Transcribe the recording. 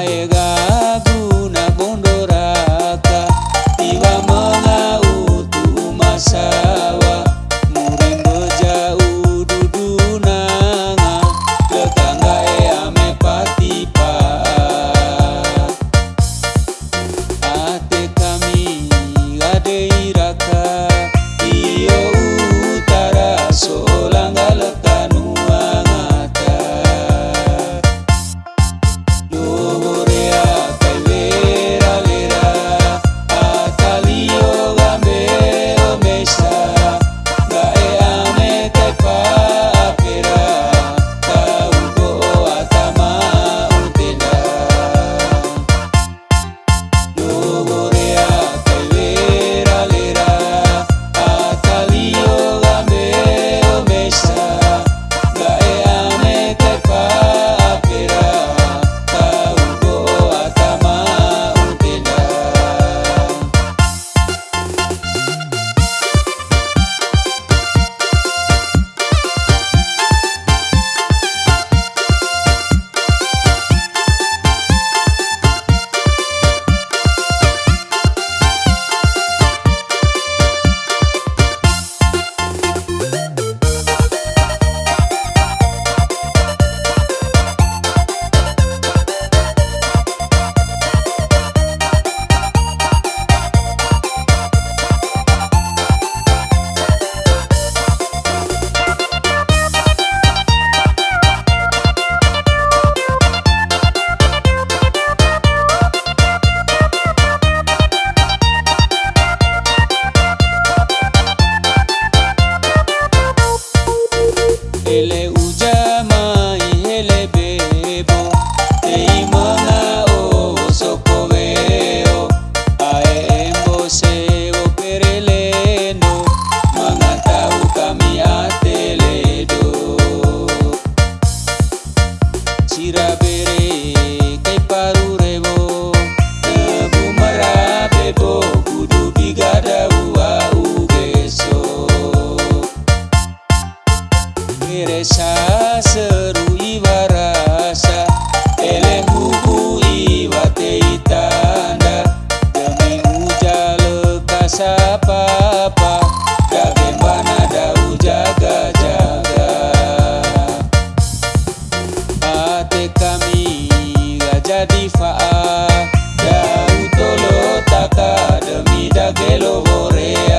आएगा siapa Bagaimana dau jaga-jaga. Ate kami gak jadi fa'a Dau tolo taka demi dagelo goreng.